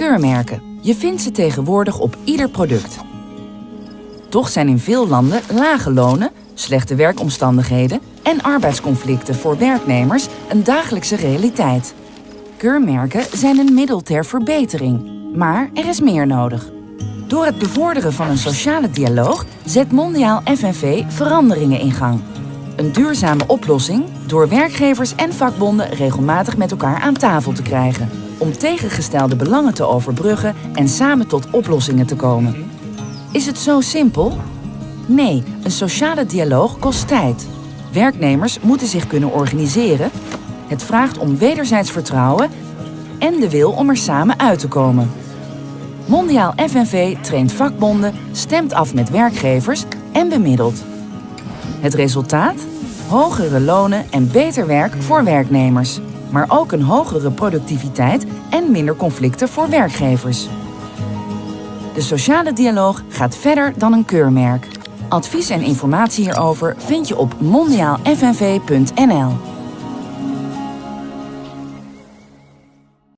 Keurmerken. Je vindt ze tegenwoordig op ieder product. Toch zijn in veel landen lage lonen, slechte werkomstandigheden en arbeidsconflicten voor werknemers een dagelijkse realiteit. Keurmerken zijn een middel ter verbetering, maar er is meer nodig. Door het bevorderen van een sociale dialoog zet Mondiaal FNV veranderingen in gang. Een duurzame oplossing door werkgevers en vakbonden regelmatig met elkaar aan tafel te krijgen. Om tegengestelde belangen te overbruggen en samen tot oplossingen te komen. Is het zo simpel? Nee, een sociale dialoog kost tijd. Werknemers moeten zich kunnen organiseren. Het vraagt om wederzijds vertrouwen en de wil om er samen uit te komen. Mondiaal FNV traint vakbonden, stemt af met werkgevers en bemiddelt. Het resultaat? Hogere lonen en beter werk voor werknemers. Maar ook een hogere productiviteit en minder conflicten voor werkgevers. De sociale dialoog gaat verder dan een keurmerk. Advies en informatie hierover vind je op mondiaalfnv.nl.